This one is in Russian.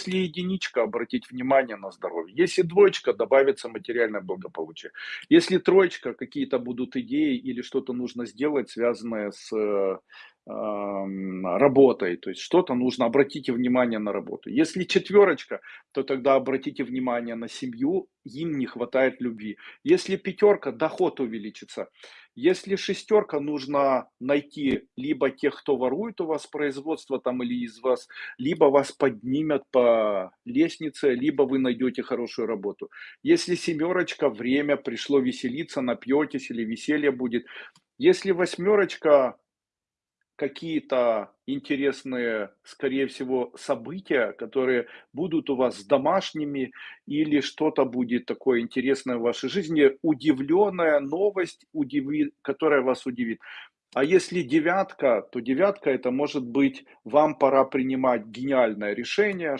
Если единичка, обратить внимание на здоровье. Если двоечка, добавится материальное благополучие. Если троечка, какие-то будут идеи или что-то нужно сделать, связанное с э, работой, то есть что-то нужно, обратите внимание на работу. Если четверочка, то тогда обратите внимание на семью, им не хватает любви. Если пятерка, доход увеличится. Если шестерка, нужно найти либо тех, кто ворует у вас производство там или из вас, либо вас поднимят по лестнице, либо вы найдете хорошую работу. Если семерочка, время пришло веселиться, напьетесь или веселье будет. Если восьмерочка, какие-то интересные, скорее всего, события, которые будут у вас домашними, или что-то будет такое интересное в вашей жизни, удивленная новость, удиви, которая вас удивит. А если девятка, то девятка это может быть, вам пора принимать гениальное решение,